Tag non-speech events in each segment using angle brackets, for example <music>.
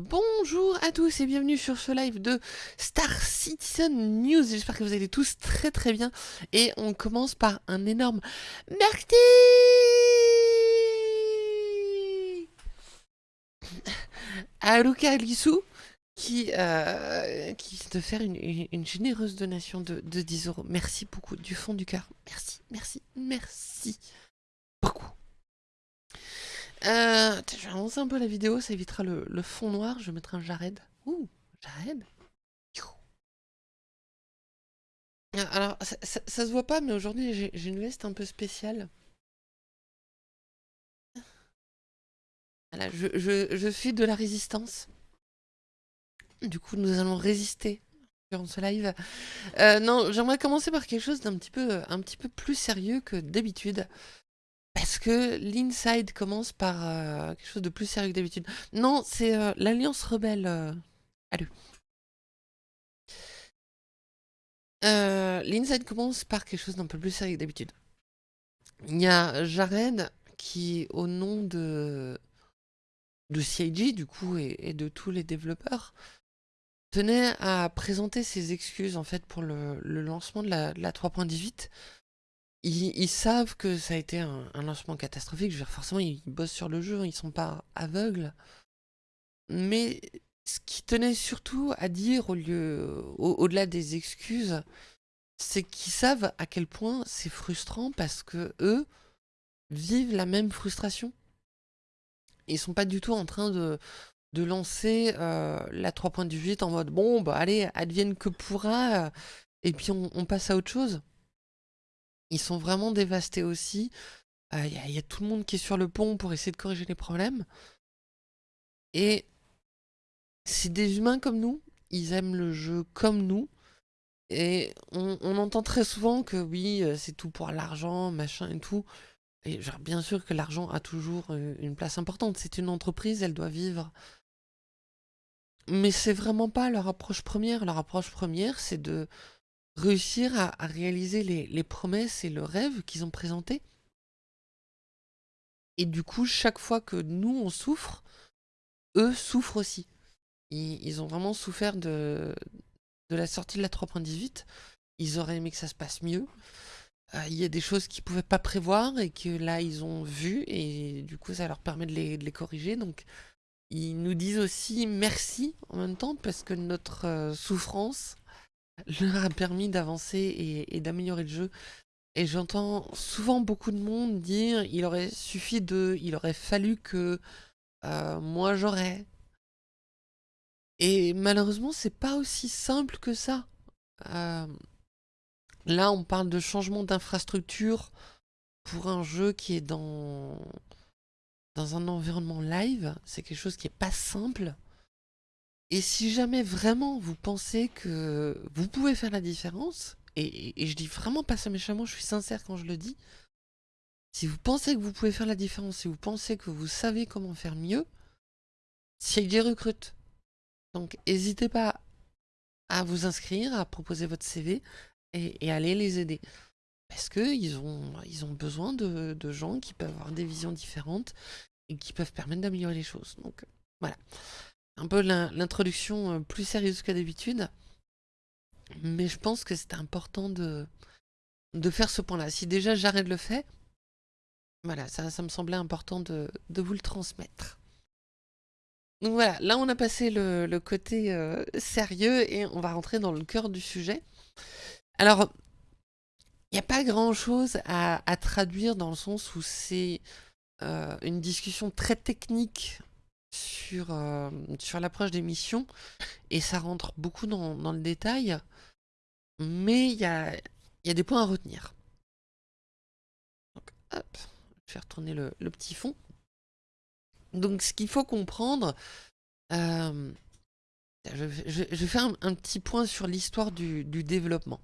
Bonjour à tous et bienvenue sur ce live de Star Citizen News. J'espère que vous allez tous très très bien. Et on commence par un énorme merci <laughs> à Luca Lissou qui, euh, de faire une, une- généreuse donation de, de 10 euros. Merci beaucoup du fond du cœur. Merci, merci, merci beaucoup. Euh, je vais avancer un peu la vidéo, ça évitera le, fond noir. Je mettrai un Jared. Ouh, Jared. Ah, alors, ça, se voit pas, mais aujourd'hui, j'ai une veste un peu spéciale. Voilà, je, suis de la résistance. Du coup, nous allons résister durant ce live. Euh, non, j'aimerais commencer par quelque chose d'un petit peu plus sérieux que d'habitude. Parce que l'Inside commence par euh, quelque chose de plus sérieux que d'habitude? Non, c'est euh, l'Alliance Rebelle. Euh, euh L'Inside commence par quelque chose d'un peu plus sérieux que d'habitude. Il y a Jared qui, au nom de, de CIG, du coup, et, de tous les développeurs, tenait à présenter ses excuses, en fait, pour le, lancement de la, la 3.18 ils, savent que ça a été un, lancement catastrophique. Forcément, ils bossent sur le jeu, ils sont pas aveugles. Mais ce qui tenait surtout à dire, au lieu, au-delà des excuses, c'est qu'ils savent à quel point c'est frustrant parce que eux vivent la même frustration. Ils sont pas du tout en train de, de lancer euh, la 3.18 en mode bon, bah allez, advienne que pourra, et puis on passe à autre chose. Ils sont vraiment dévastés aussi. Il euh, y, a tout le monde qui est sur le pont pour essayer de corriger les problèmes. Et c'est des humains comme nous. Ils aiment le jeu comme nous. Et on, entend très souvent que oui, euh, c'est tout pour l'argent, machin et tout. Et genre, bien sûr que l'argent a toujours euh, une place importante. C'est une entreprise, elle doit vivre. Mais c'est vraiment pas leur approche première. Leur approche première, c'est de réussir à, réaliser les, promesses et le rêve qu'ils ont présenté. Et du coup, chaque fois que nous, on souffre, eux souffrent aussi. Ils, ont vraiment souffert de, la sortie de la 3.18. Ils auraient aimé que ça se passe mieux. Euh, il y a des choses qu'ils ne pouvaient pas prévoir et que là, ils ont vu. Et du coup, ça leur permet de les, de les corriger. Donc, ils nous disent aussi merci en même temps parce que notre euh, souffrance leur a permis d'avancer et, d'améliorer le jeu. Et j'entends souvent beaucoup de monde dire il aurait suffi de, il aurait fallu que euh, moi j'aurais. Et malheureusement, c'est pas aussi simple que ça. Euh, là, on parle de changement d'infrastructure pour un jeu qui est dans, dans un environnement live. C'est quelque chose qui est pas simple. Et si jamais vraiment vous pensez que vous pouvez faire la différence, et, je dis vraiment pas ça méchamment, je suis sincère quand je le dis, si vous pensez que vous pouvez faire la différence, si vous pensez que vous savez comment faire mieux, CIG recrute. Donc n'hésitez pas à vous inscrire, à proposer votre CV et, à aller les aider. Parce qu'ils ont, ils ont besoin de, de gens qui peuvent avoir des visions différentes et qui peuvent permettre d'améliorer les choses. Donc voilà un peu l'introduction euh, plus sérieuse que d'habitude. Mais je pense que c'est important de, faire ce point-là. Si déjà j'arrête le fait, voilà, ça, me semblait important de, vous le transmettre. Donc voilà, là on a passé le, côté euh, sérieux et on va rentrer dans le cœur du sujet. Alors, il n'y a pas grand-chose à, à, traduire dans le sens où c'est euh, une discussion très technique sur, euh, sur l'approche des missions et ça rentre beaucoup dans, le détail, mais il y a, des points à retenir. Je vais retourner le, petit fond. Donc ce qu'il faut comprendre, euh, je, je, vais faire un, petit point sur l'histoire du, développement.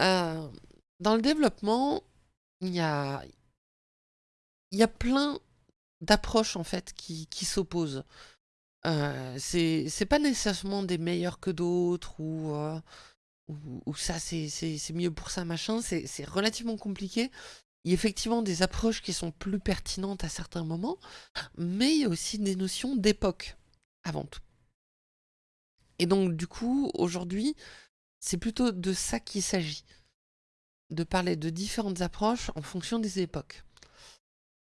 Euh, dans le développement, il y a plein d'approches en fait qui, qui s'opposent. Euh, c'est pas nécessairement des meilleurs que d'autres ou, euh, ou, ça c'est mieux pour ça machin, c'est relativement compliqué. Il y a effectivement des approches qui sont plus pertinentes à certains moments, mais il y a aussi des notions d'époque. avant tout. Et donc du coup, aujourd'hui, c'est plutôt de ça qu'il s'agit. De parler de différentes approches en fonction des époques.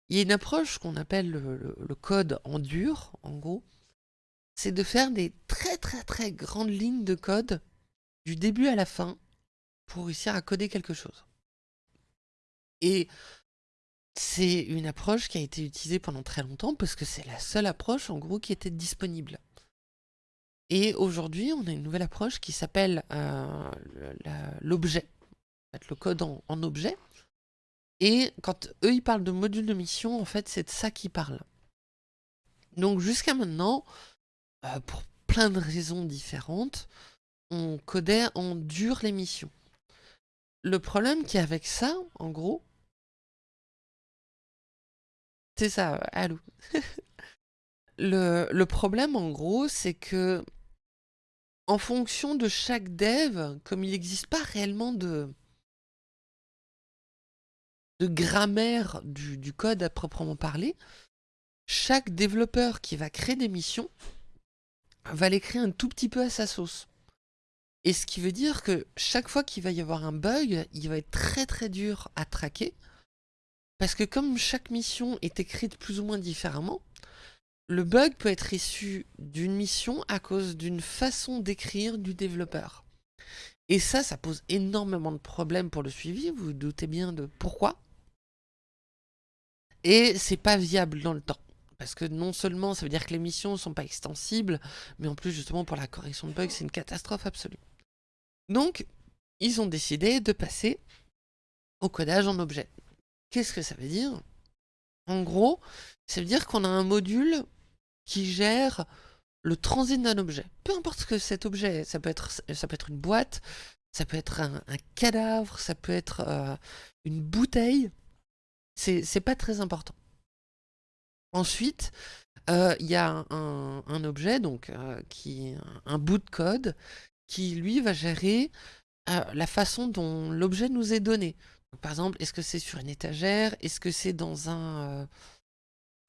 Il y a une approche qu'on appelle le, code en dur, en gros. C'est de faire des très très très grandes lignes de code du début à la fin pour réussir à coder quelque chose. Et c'est une approche qui a été utilisée pendant très longtemps parce que c'est la seule approche en gros qui était disponible. Et aujourd'hui, on a une nouvelle approche qui s'appelle euh, l'objet, le code en, objet. Et quand eux, ils parlent de module de mission, en fait, c'est de ça qu'ils parlent. Donc jusqu'à maintenant, euh, pour plein de raisons différentes, on codait en dur les missions. Le problème qui est avec ça, en gros, c'est ça, allô. <laughs> le, le problème, en gros, c'est que en fonction de chaque dev, comme il n'existe pas réellement de, de grammaire du, code à proprement parler, chaque développeur qui va créer des missions va les créer un tout petit peu à sa sauce. Et ce qui veut dire que chaque fois qu'il va y avoir un bug, il va être très très dur à traquer. Parce que comme chaque mission est écrite plus ou moins différemment, le bug peut être issu d'une mission à cause d'une façon d'écrire du développeur. Et ça, ça pose énormément de problèmes pour le suivi, vous vous doutez bien de pourquoi. Et c'est pas viable dans le temps. Parce que non seulement ça veut dire que les missions ne sont pas extensibles, mais en plus justement pour la correction de bugs, c'est une catastrophe absolue. Donc, ils ont décidé de passer au codage en objet. Qu'est-ce que ça veut dire? En gros, ça veut dire qu'on a un module qui gère le transit d'un objet. Peu importe ce que cet objet est, ça peut être, ça peut être une boîte, ça peut être un, cadavre, ça peut être euh, une bouteille, c'est pas très important. Ensuite, euh, il y a un, objet, donc euh, qui un bout de code, qui lui va gérer la façon dont l'objet nous est donné. par exemple, est-ce que c'est sur une étagère? Est-ce que c'est dans un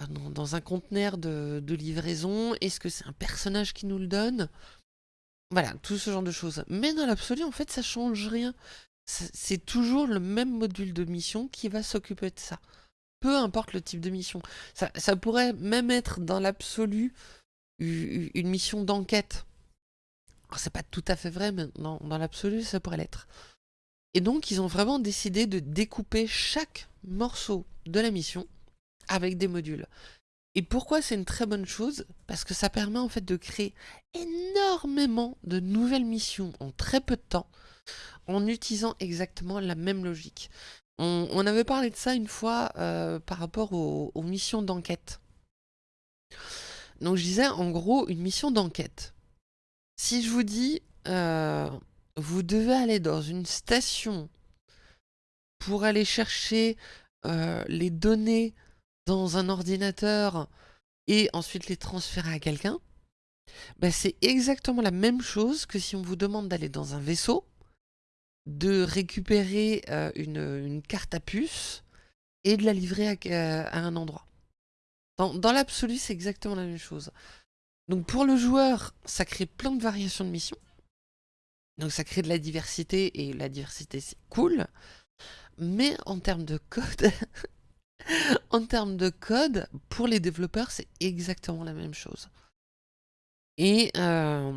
dans un conteneur de, livraison? Est-ce que c'est un personnage qui nous le donne? Voilà, tout ce genre de choses. Mais dans l'absolu, en fait, ça change rien. C'est toujours le même module de mission qui va s'occuper de ça. Peu importe le type de mission. Ça, pourrait même être dans l'absolu une mission d'enquête. C'est pas tout à fait vrai, mais dans l'absolu, ça pourrait l'être. Et donc, ils ont vraiment décidé de découper chaque morceau de la mission avec des modules. Et pourquoi c'est une très bonne chose? Parce que ça permet en fait de créer énormément de nouvelles missions en très peu de temps en utilisant exactement la même logique. On, avait parlé de ça une fois euh, par rapport aux, missions d'enquête. Donc je disais en gros une mission d'enquête. Si je vous dis euh, vous devez aller dans une station pour aller chercher euh, les données dans un ordinateur et ensuite les transférer à quelqu'un, bah, c'est exactement la même chose que si on vous demande d'aller dans un vaisseau, de récupérer euh, une, carte à puce et de la livrer à, euh, un endroit. Dans, dans l'absolu, c'est exactement la même chose. Donc pour le joueur, ça crée plein de variations de missions. Donc ça crée de la diversité, et la diversité c'est cool. Mais en termes de code, <laughs> <laughs> en termes de code, pour les développeurs, c'est exactement la même chose. Et euh,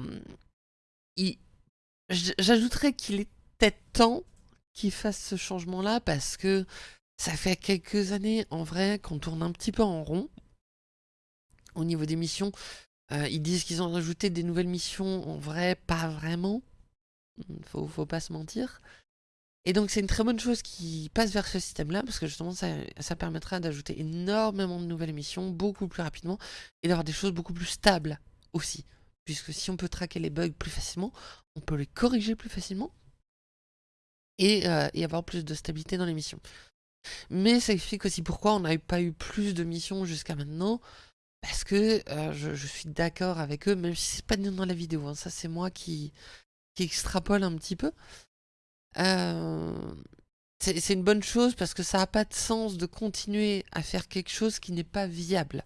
j'ajouterais qu'il est peut-être temps qu'ils fassent ce changement-là parce que ça fait quelques années, en vrai, qu'on tourne un petit peu en rond au niveau des missions. Euh, ils disent qu'ils ont rajouté des nouvelles missions, en vrai, pas vraiment. Faut, faut pas se mentir. Et donc c'est une très bonne chose qui passe vers ce système-là, parce que justement ça, ça permettra d'ajouter énormément de nouvelles missions, beaucoup plus rapidement, et d'avoir des choses beaucoup plus stables aussi. Puisque si on peut traquer les bugs plus facilement, on peut les corriger plus facilement, et, euh, avoir plus de stabilité dans les missions. Mais ça explique aussi pourquoi on n'a pas eu plus de missions jusqu'à maintenant, parce que euh, je, suis d'accord avec eux, même si c'est pas dans la vidéo, hein. ça c'est moi qui, qui extrapole un petit peu. Euh, c'est une bonne chose parce que ça n'a pas de sens de continuer à faire quelque chose qui n'est pas viable.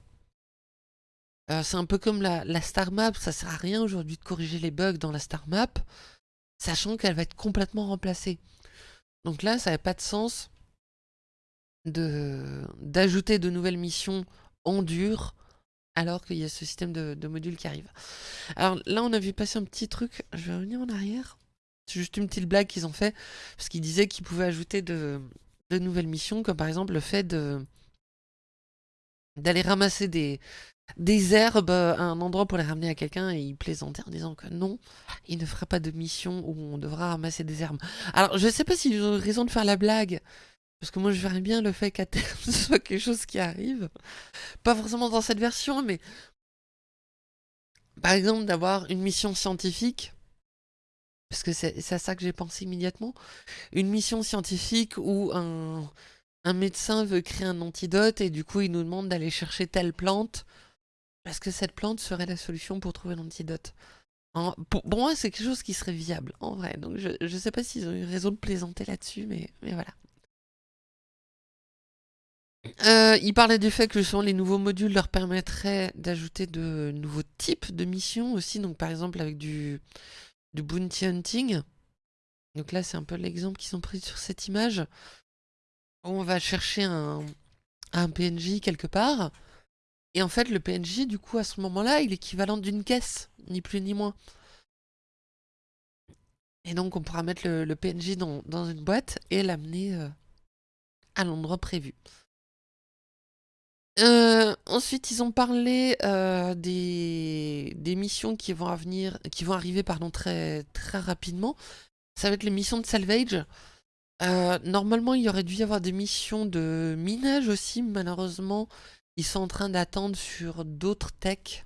Euh, c'est un peu comme la, star map, ça sert à rien aujourd'hui de corriger les bugs dans la star map, sachant qu'elle va être complètement remplacée. Donc là, ça n'a pas de sens d'ajouter de, nouvelles missions en dur alors qu'il y a ce système de, modules qui arrive. Alors là, on a vu passer un petit truc, je vais revenir en arrière. C'est juste une petite blague qu'ils ont fait, parce qu'ils disaient qu'ils pouvaient ajouter de, nouvelles missions, comme par exemple le fait d'aller ramasser des, herbes à un endroit pour les ramener à quelqu'un et il plaisantait en disant que non, il ne fera pas de mission où on devra ramasser des herbes. Alors je sais pas s'ils ont raison de faire la blague, parce que moi je verrais bien le fait qu'à terme <laughs> ce soit quelque chose qui arrive. Pas forcément dans cette version, mais par exemple d'avoir une mission scientifique, parce que c'est à ça que j'ai pensé immédiatement, une mission scientifique où un, un médecin veut créer un antidote et du coup il nous demande d'aller chercher telle plante parce que cette plante serait la solution pour trouver l'antidote. Pour, moi, c'est quelque chose qui serait viable, en vrai. Donc, je ne sais pas s'ils ont eu raison de plaisanter là-dessus, mais, mais voilà. Euh, il parlait du fait que justement, les nouveaux modules leur permettraient d'ajouter de nouveaux types de missions aussi. Donc, par exemple, avec du, du bounty hunting. Donc là, c'est un peu l'exemple qu'ils ont pris sur cette image. On va chercher un, un PNJ quelque part. Et en fait, le PNJ, du coup, à ce moment-là, il est équivalent d'une caisse, ni plus ni moins. Et donc, on pourra mettre le, PNJ dans, une boîte et l'amener euh, à l'endroit prévu. Euh, ensuite, ils ont parlé euh, des, missions qui vont, qui vont arriver pardon, très, très rapidement. Ça va être les missions de salvage. normalement, il y aurait dû y avoir des missions de minage aussi. Malheureusement, ils sont en train d'attendre sur d'autres techs.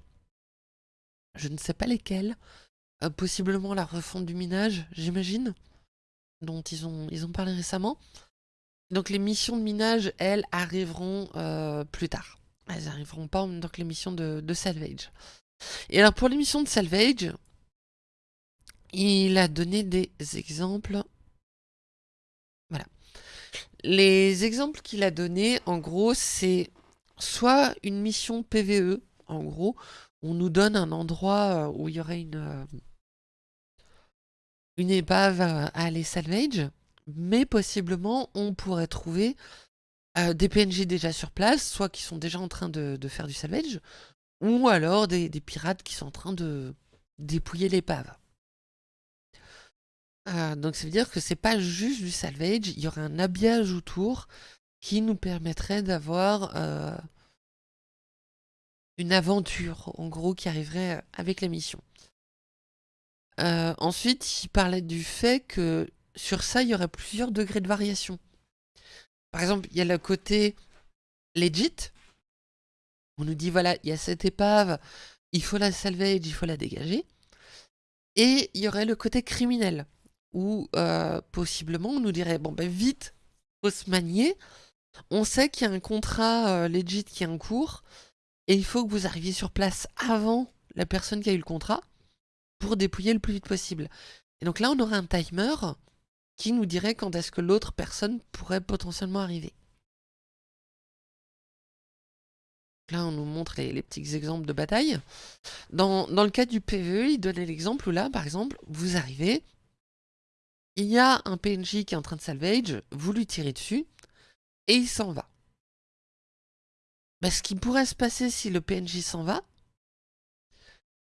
Je ne sais pas lesquels. Euh, possiblement la refonte du minage, j'imagine. Dont ils ont, ils ont parlé récemment. Donc les missions de minage, elles, arriveront euh, plus tard. Elles arriveront pas en même temps que les missions de, de salvage. Et alors pour les missions de salvage, il a donné des exemples. Voilà. Les exemples qu'il a donnés, en gros, c'est soit une mission PVE, en gros, on nous donne un endroit euh, où il y aurait une, euh, une épave à aller salvage, mais possiblement on pourrait trouver euh, des PNJ déjà sur place, soit qui sont déjà en train de, faire du salvage, ou alors des, pirates qui sont en train de dépouiller l'épave. donc ça veut dire que c'est pas juste du salvage, il y aurait un habillage autour qui nous permettrait d'avoir euh, une aventure, en gros, qui arriverait euh, avec la mission. Euh, ensuite, il parlait du fait que sur ça, il y aurait plusieurs degrés de variation. Par exemple, il y a le côté legit. On nous dit, voilà, il y a cette épave, il faut la salvage, il faut la dégager. Et il y aurait le côté criminel, où possiblement on nous dirait, bon ben vite, faut se manier, on sait qu'il y a un contrat euh, legit qui est en cours, et il faut que vous arriviez sur place avant la personne qui a eu le contrat pour dépouiller le plus vite possible. Et donc là, on aurait un timer qui nous dirait quand est-ce que l'autre personne pourrait potentiellement arriver. Là, on nous montre les, petits exemples de bataille. Dans, le cas du PvE, il donnait l'exemple où là, par exemple, vous arrivez, il y a un PNJ qui est en train de salvage, vous lui tirez dessus, et il s'en va. Bah, ce qui pourrait se passer si le PNJ s'en va,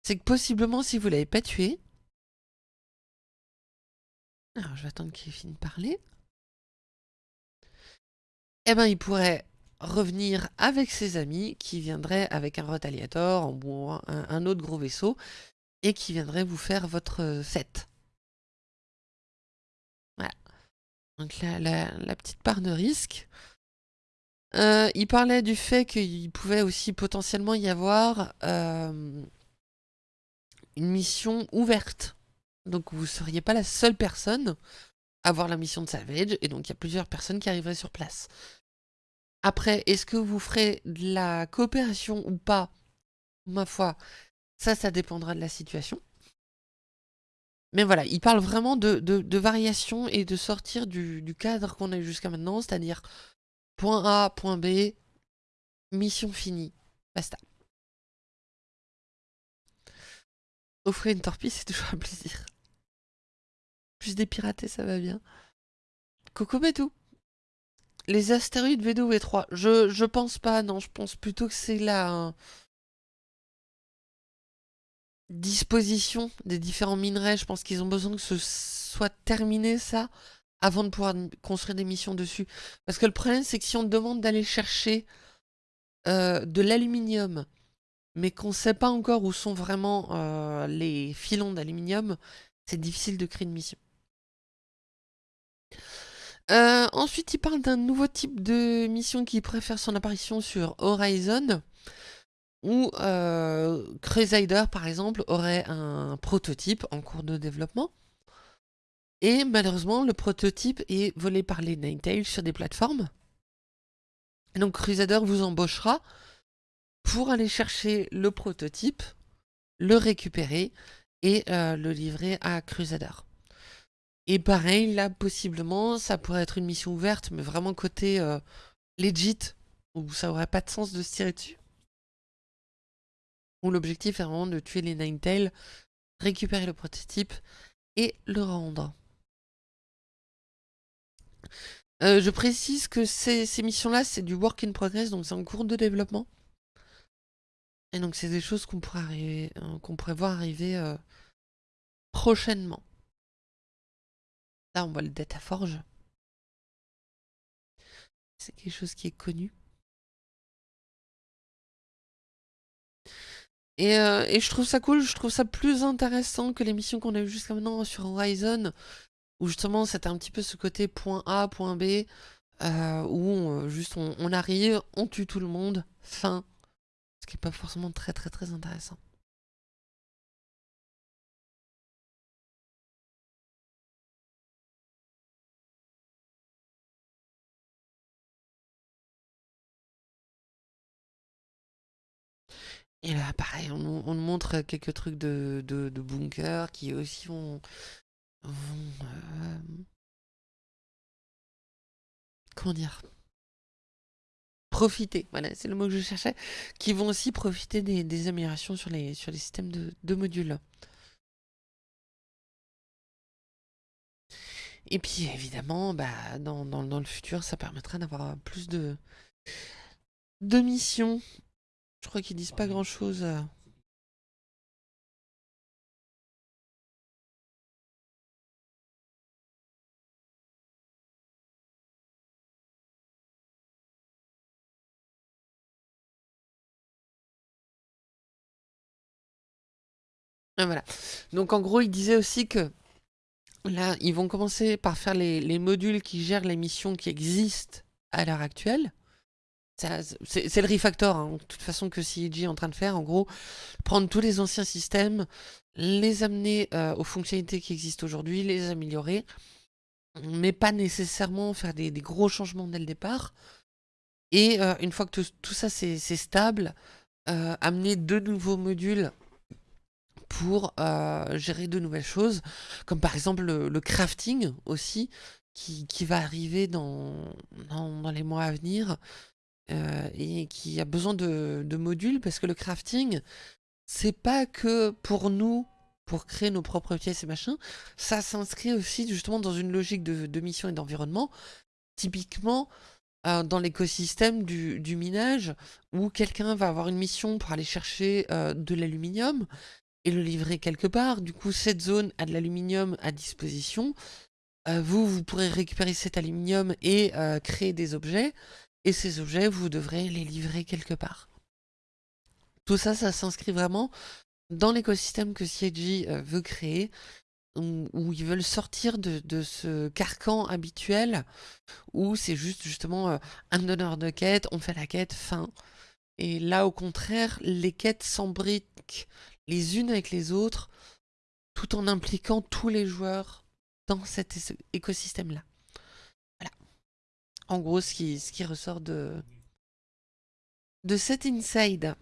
c'est que possiblement si vous l'avez pas tué, alors je vais attendre qu'il finisse de parler, eh ben il pourrait revenir avec ses amis qui viendraient avec un Retaliator un, autre gros vaisseau et qui viendraient vous faire votre fête. Voilà. Donc la, la petite part de risque, euh, il parlait du fait qu'il pouvait aussi potentiellement y avoir euh, une mission ouverte. Donc vous ne seriez pas la seule personne à avoir la mission de Savage, et donc il y a plusieurs personnes qui arriveraient sur place. Après, est-ce que vous ferez de la coopération ou pas? Ma foi, ça, ça dépendra de la situation. Mais voilà, il parle vraiment de, de, variation et de sortir du, du cadre qu'on a eu jusqu'à maintenant, c'est-à-dire Point A, point B, mission finie. Basta. Offrir une torpille, c'est toujours un plaisir. Plus des piratés, ça va bien. Coco tout. Les astéroïdes V2 ou V3 je, je pense pas, non. Je pense plutôt que c'est la disposition des différents minerais. Je pense qu'ils ont besoin que ce soit terminé, ça, avant de pouvoir construire des missions dessus. Parce que le problème, c'est que si on demande d'aller chercher euh, de l'aluminium, mais qu'on ne sait pas encore où sont vraiment euh, les filons d'aluminium, c'est difficile de créer une mission. Euh, ensuite, il parle d'un nouveau type de mission qui préfère son apparition sur Horizon, où euh, Crusader, par exemple, aurait un prototype en cours de développement. Et malheureusement, le prototype est volé par les Ninetales sur des plateformes. donc Crusader vous embauchera pour aller chercher le prototype, le récupérer et euh, le livrer à Crusader. Et pareil, là, possiblement, ça pourrait être une mission ouverte, mais vraiment côté euh, legit, où ça aurait pas de sens de se tirer dessus. Où l'objectif est vraiment de tuer les Ninetales, récupérer le prototype et le rendre. Euh, je précise que ces, missions-là, c'est du work in progress, donc c'est en cours de développement. Et donc c'est des choses qu'on pourrait, euh, qu'on pourrait voir arriver prochainement. Là, on voit le Data Forge. C'est quelque chose qui est connu. Euh, et, je trouve ça cool, je trouve ça plus intéressant que les missions qu'on a eues jusqu'à maintenant sur Horizon, où justement c'était un petit peu ce côté point A, point B, euh, où on, juste on, arrive, on tue tout le monde, fin. Ce qui n'est pas forcément très très très intéressant. Et là, pareil, on, nous montre quelques trucs de, de, bunker qui aussi vont... Euh, comment dire? Profiter, voilà, c'est le mot que je cherchais. Qui vont aussi profiter des, améliorations sur les, systèmes de, modules. Et puis évidemment, bah, dans, dans le futur, ça permettra d'avoir plus de, de missions je crois qu'ils disent pas grand chose. Euh. Ah, voilà. Donc en gros, il disait aussi que là, ils vont commencer par faire les, les modules qui gèrent les missions qui existent à l'heure actuelle. C'est le refactor, hein, de toute façon, que CIG est en train de faire. En gros, prendre tous les anciens systèmes, les amener euh, aux fonctionnalités qui existent aujourd'hui, les améliorer, mais pas nécessairement faire des, gros changements dès le départ. Et euh, une fois que tout, ça c'est stable, euh, amener de nouveaux modules pour gérer de nouvelles choses, comme par exemple le, crafting aussi, qui, va arriver dans les mois à venir. Euh, et qui a besoin de, modules parce que le crafting, c'est pas que pour nous, pour créer nos propres pièces et machin, ça s'inscrit aussi justement dans une logique de, mission et d'environnement. Typiquement, euh, dans l'écosystème du, minage, où quelqu'un va avoir une mission pour aller chercher euh, de l'aluminium et le livrer quelque part. Du coup, cette zone a de l'aluminium à disposition. vous, vous pourrez récupérer cet aluminium et créer des objets. Et ces objets, vous devrez les livrer quelque part. Tout ça, ça s'inscrit vraiment dans l'écosystème que CIG euh, veut créer, où, ils veulent sortir de, ce carcan habituel, où c'est juste justement euh, un donneur de quête, on fait la quête, fin. Et là, au contraire, les quêtes s'embriquent les unes avec les autres, tout en impliquant tous les joueurs dans cet écosystème-là. En gros, ce qui, ressort de, de cet inside.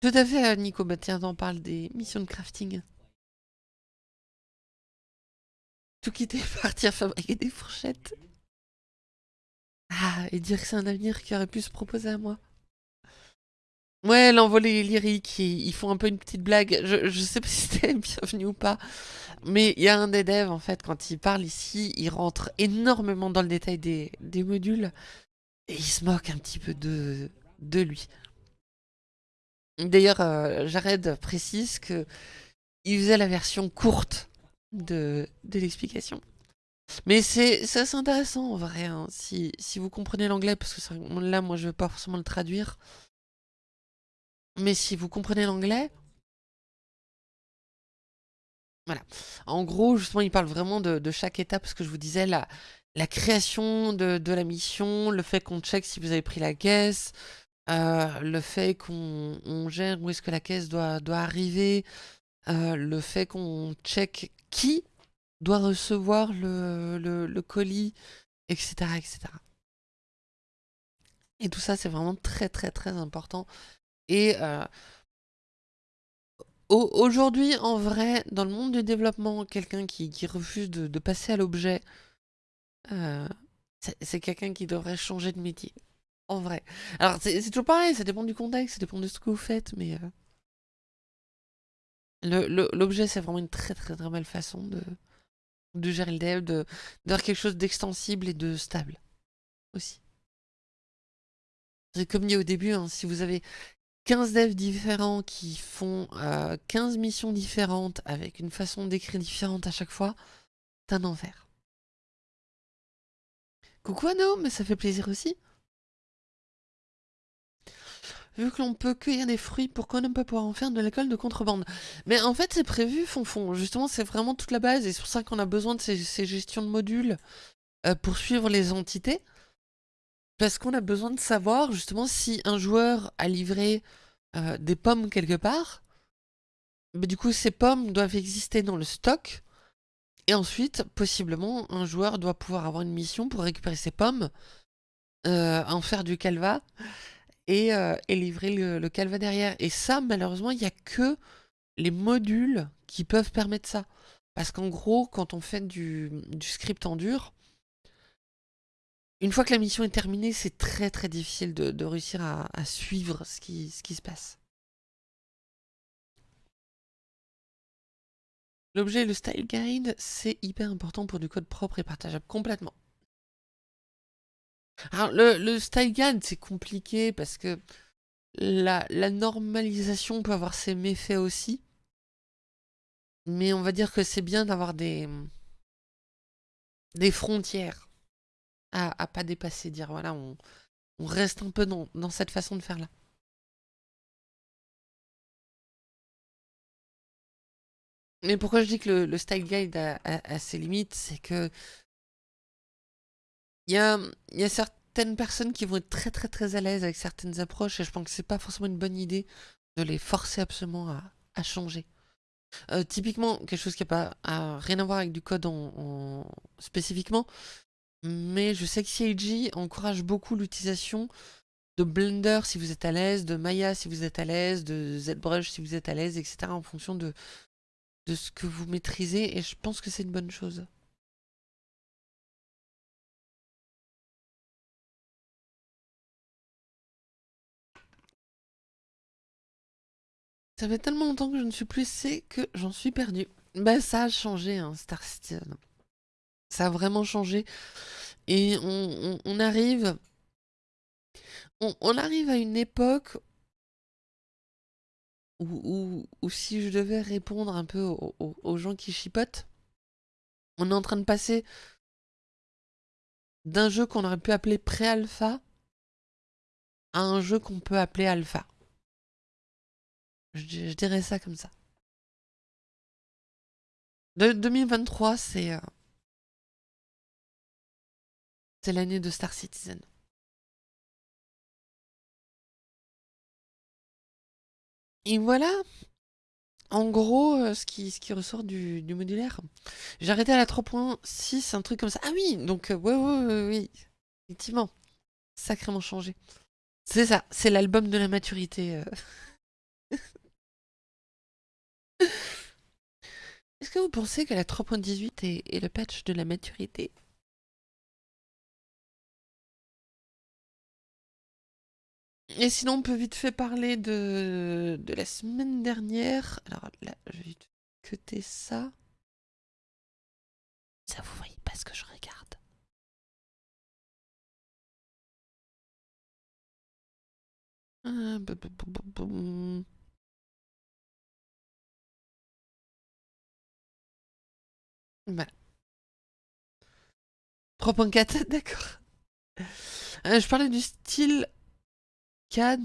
Tout à fait, Nico. Bah, tiens, on parle des missions de crafting. Tout quitter, <laughs> partir fabriquer des fourchettes. Ah, et dire que c'est un avenir qui aurait pu se proposer à moi. Ouais, l'envolée lyrique, ils, ils font un peu une petite blague. Je, je sais pas <laughs> si c'était bienvenu ou pas. Mais il y a un des devs, en fait, quand il parle ici, il rentre énormément dans le détail des, des modules. Et il se moque un petit peu de, de lui. D'ailleurs, euh, Jared précise que il faisait la version courte de, de l'explication. Mais c'est assez intéressant en vrai, hein, si, si vous comprenez l'anglais, parce que là, moi, je ne vais pas forcément le traduire. Mais si vous comprenez l'anglais, voilà. En gros, justement, il parle vraiment de, chaque étape, ce que je vous disais, la, création de, la mission, le fait qu'on check si vous avez pris la caisse, euh, le fait qu'on gère où est-ce que la caisse doit, arriver, euh, le fait qu'on check qui doit recevoir le, le, colis, etc., etc. Et tout ça, c'est vraiment très, très, très important. Et euh, aujourd'hui, en vrai, dans le monde du développement, quelqu'un qui, refuse de, passer à l'objet, euh, c'est quelqu'un qui devrait changer de métier. En vrai. Alors, c'est toujours pareil, ça dépend du contexte, ça dépend de ce que vous faites, mais... Euh, l'objet, c'est vraiment une très très très belle façon de, gérer le dev, de, d'avoir quelque chose d'extensible et de stable aussi. Comme dit au début, hein, si vous avez 15 devs différents qui font 15 euh, missions différentes avec une façon d'écrire différente à chaque fois, c'est un enfer. Coucou Anno, mais ça fait plaisir aussi. Vu que l'on peut cueillir des fruits, pourquoi ne pas pouvoir en faire de l'alcool de contrebande? Mais en fait, c'est prévu, Fonfon. Justement, c'est vraiment toute la base, et c'est pour ça qu'on a besoin de ces, gestions de modules euh, pour suivre les entités. Parce qu'on a besoin de savoir, justement, si un joueur a livré euh, des pommes quelque part, mais du coup, ces pommes doivent exister dans le stock, et ensuite, possiblement, un joueur doit pouvoir avoir une mission pour récupérer ces pommes, euh, en faire du calva, euh, et, livrer le, le, calva derrière. Et ça, malheureusement, il n'y a que les modules qui peuvent permettre ça. Parce qu'en gros, quand on fait du, script en dur, une fois que la mission est terminée, c'est très très difficile de, réussir à, suivre ce qui, ce qui se passe. L'objet le style guide, c'est hyper important pour du code propre et partageable complètement. Alors, le, style guide, c'est compliqué parce que la, normalisation peut avoir ses méfaits aussi. Mais on va dire que c'est bien d'avoir des, des frontières à, pas dépasser. Dire voilà, on, reste un peu dans, cette façon de faire là. Mais pourquoi je dis que le, style guide a ses limites, c'est que il y a, certaines personnes qui vont être très très très à l'aise avec certaines approches et je pense que c'est pas forcément une bonne idée de les forcer absolument à, à changer. Euh, typiquement, quelque chose qui n'a pas rien à voir avec du code en, spécifiquement, mais je sais que CIG encourage beaucoup l'utilisation de Blender si vous êtes à l'aise, de Maya si vous êtes à l'aise, de ZBrush si vous êtes à l'aise, etc. en fonction de, de ce que vous maîtrisez et je pense que c'est une bonne chose. Ça fait tellement longtemps que je ne suis plus, c'est que j'en suis perdu. Bah ça a changé, hein, Star Citizen. Ça a vraiment changé. Et on, arrive... On, arrive à une époque où, si je devais répondre un peu aux, gens qui chipotent, on est en train de passer d'un jeu qu'on aurait pu appeler pré-alpha à un jeu qu'on peut appeler alpha. Je, dirais ça comme ça. De 2023, c'est... Euh, c'est l'année de Star Citizen. Et voilà, en gros, euh, ce, qui, ressort du, modulaire. J'ai arrêté à la 3.6, un truc comme ça. Ah oui, donc, euh, ouais, ouais, ouais, oui, effectivement, sacrément changé. C'est ça, c'est l'album de la maturité. <laughs> Est-ce que vous pensez que la 3.18 est, le patch de la maturité? Et sinon, on peut vite fait parler de, de la semaine dernière. Alors là, je vais vite cuter ça. Ça, vous voyez pas ce que je regarde. Ah. Voilà. 3.4, <laughs> d'accord. Euh, je parlais du style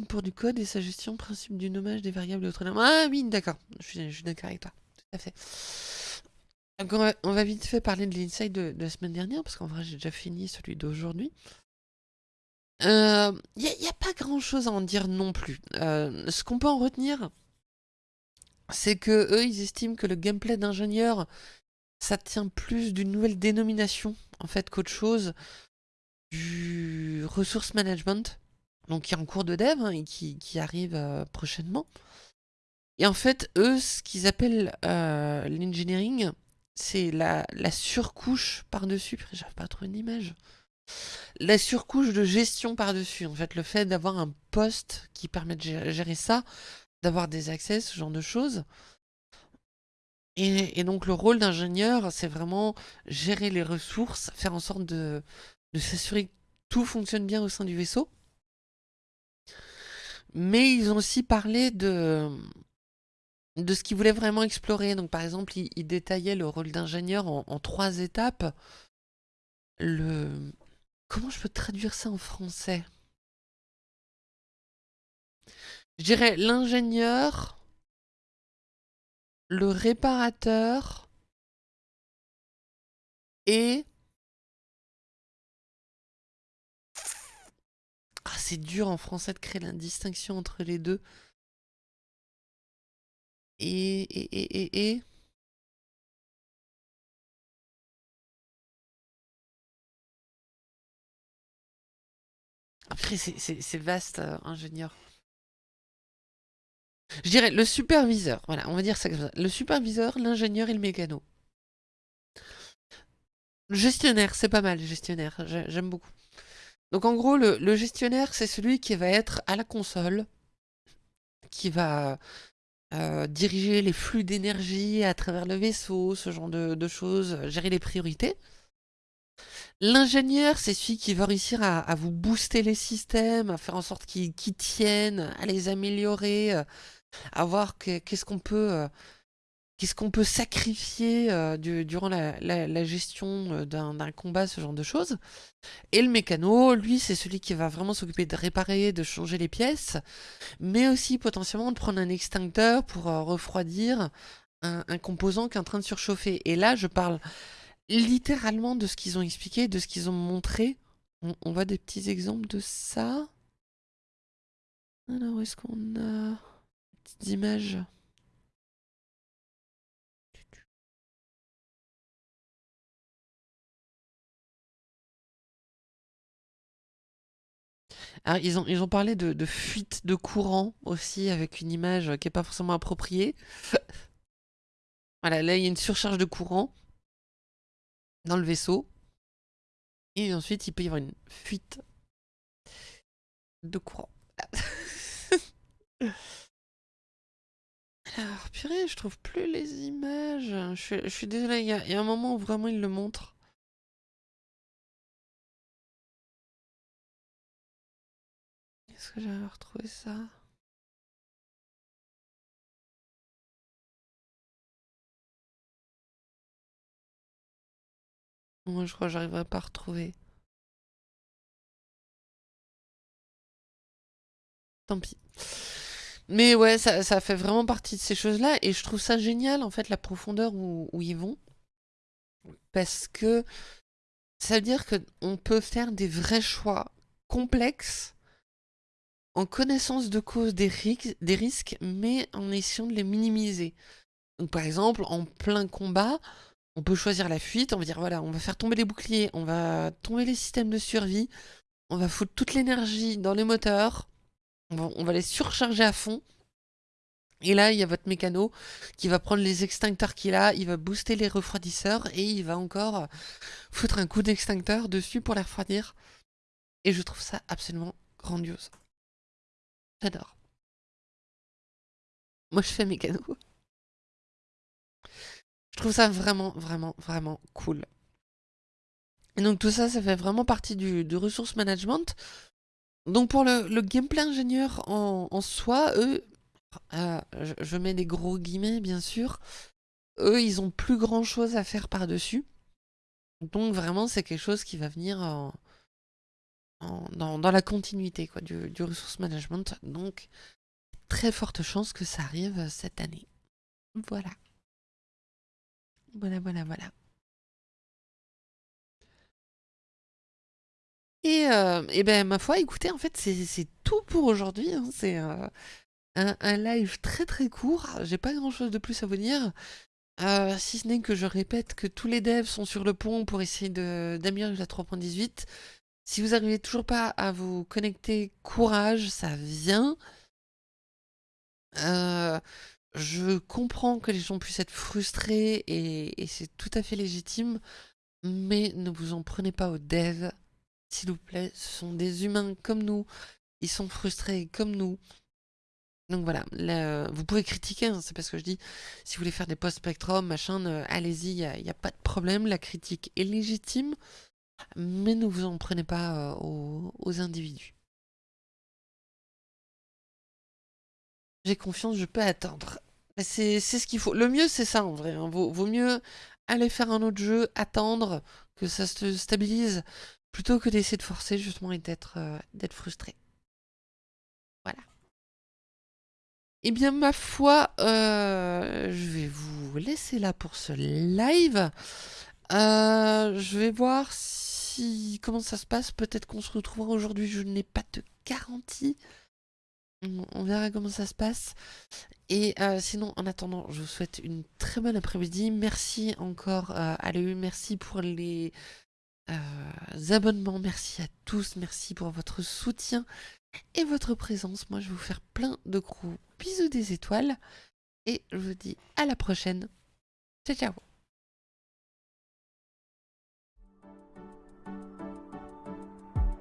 Pour du code et sa gestion, principe du nommage des variables et autres. Ah oui, d'accord. Je suis, d'accord avec toi. Tout à fait. On va, vite fait parler de l'insight de, la semaine dernière, parce qu'en vrai j'ai déjà fini celui d'aujourd'hui. Il n'y a, y a pas grand chose à en dire non plus. Euh, ce qu'on peut en retenir, c'est que eux ils estiment que le gameplay d'ingénieur ça tient plus d'une nouvelle dénomination en fait qu'autre chose du resource management, donc qui est en cours de dev hein, et qui, qui arrive euh, prochainement. Et en fait, eux, ce qu'ils appellent euh, l'engineering, c'est la, la surcouche par-dessus. J'arrive pas à trouver une image. La surcouche de gestion par-dessus. En fait, le fait d'avoir un poste qui permet de gérer, ça, d'avoir des accès, ce genre de choses. Et, et donc, le rôle d'ingénieur, c'est vraiment gérer les ressources, faire en sorte de, de s'assurer que tout fonctionne bien au sein du vaisseau. Mais ils ont aussi parlé de, de ce qu'ils voulaient vraiment explorer. Donc, par exemple, ils, détaillaient le rôle d'ingénieur en, en trois étapes. Le... Comment je peux traduire ça en français? Je dirais l'ingénieur, le réparateur et... Ah, c'est dur en français de créer la distinction entre les deux. Et... et, et, et. Après, c'est- vaste, euh, ingénieur. Je dirais le superviseur, voilà, on va dire ça comme ça. Le superviseur, l'ingénieur et le mécano. Gestionnaire, c'est pas mal, gestionnaire, j'ai- j'aime beaucoup. Donc en gros, le, gestionnaire, c'est celui qui va être à la console, qui va euh, diriger les flux d'énergie à travers le vaisseau, ce genre de, choses, gérer les priorités. L'ingénieur, c'est celui qui va réussir à, vous booster les systèmes, à faire en sorte qu'ils tiennent, à les améliorer, euh, à voir que- qu'est-ce qu'on peut, euh, qu'est-ce qu'on peut sacrifier euh, du- durant la, gestion euh, d'un combat, ce genre de choses. Et le mécano, lui, c'est celui qui va vraiment s'occuper de réparer, de changer les pièces, mais aussi potentiellement de prendre un extincteur pour euh, refroidir un, composant qui est en train de surchauffer. Et là, je parle littéralement de ce qu'ils ont expliqué, de ce qu'ils ont montré. On, voit des petits exemples de ça. Alors, est-ce qu'on a des petites images? Ils ont, ils ont parlé de, de fuite de courant aussi, avec une image qui n'est pas forcément appropriée. <laughs> Voilà, là, il y a une surcharge de courant dans le vaisseau. Et ensuite, il peut y avoir une fuite de courant. <laughs> Alors, purée, je trouve plus les images. Je suis, je suis désolée, il y, a, y a un moment où vraiment il le montre. Est-ce que j'avais ça Moi, je crois que j'arriverai pas à retrouver. Tant pis. Mais ouais, ça, ça fait vraiment partie de ces choses-là. Et je trouve ça génial, en fait, la profondeur où, où ils vont. Parce que ça veut dire qu'on peut faire des vrais choix complexes en connaissance de cause des, ri- des risques, mais en essayant de les minimiser. Donc par exemple, en plein combat, on peut choisir la fuite, on va dire voilà, on va faire tomber les boucliers, on va tomber les systèmes de survie, on va foutre toute l'énergie dans les moteurs, on va, on va les surcharger à fond. Et là, il y a votre mécano qui va prendre les extincteurs qu'il a, il va booster les refroidisseurs et il va encore foutre un coup d'extincteur dessus pour les refroidir. Et je trouve ça absolument grandiose. J'adore. Moi, je fais mes canaux. Je trouve ça vraiment, vraiment, vraiment cool. Et donc tout ça, ça fait vraiment partie du, du resource management. Donc pour le, gameplay ingénieur en, soi, eux, euh, je, mets des gros guillemets bien sûr, eux ils ont plus grand chose à faire par-dessus. Donc vraiment c'est quelque chose qui va venir dans, la continuité du, du resource management. Donc très forte chance que ça arrive cette année. Voilà. Voilà, voilà, voilà. Et, euh, et ben ma foi, écoutez, en fait, c'est tout pour aujourd'hui. Hein. C'est euh, un, live très très court. J'ai pas grand chose de plus à vous dire. Euh, si ce n'est que je répète que tous les devs sont sur le pont pour essayer d'améliorer la 3.18. Si vous n'arrivez toujours pas à vous connecter, courage, ça vient. je comprends que les gens puissent être frustrés et, c'est tout à fait légitime, mais ne vous en prenez pas aux devs s'il vous plaît, ce sont des humains comme nous, ils sont frustrés comme nous. Donc voilà, vous pouvez critiquer, hein, c'est pas ce que je dis. Si vous voulez faire des post-spectrum, machin, allez-y, il n'y a, pas de problème, la critique est légitime, mais ne vous en prenez pas euh, aux, individus. J'ai confiance, je peux attendre. C'est ce qu'il faut. Le mieux, c'est ça en vrai. Hein. Vaut, mieux aller faire un autre jeu, attendre que ça se stabilise, plutôt que d'essayer de forcer justement et d'être euh, frustré. Voilà. Eh bien, ma foi, euh, je vais vous laisser là pour ce live. Je vais voir si comment ça se passe. Peut-être qu'on se retrouvera aujourd'hui. Je n'ai pas de garantie. On verra comment ça se passe. Et sinon, en attendant, je vous souhaite une très bonne après-midi. Merci encore à l'EU. Merci pour les euh, abonnements. Merci à tous, merci pour votre soutien et votre présence. Moi, je vais vous faire plein de gros bisous des étoiles et je vous dis à la prochaine. Ciao, ciao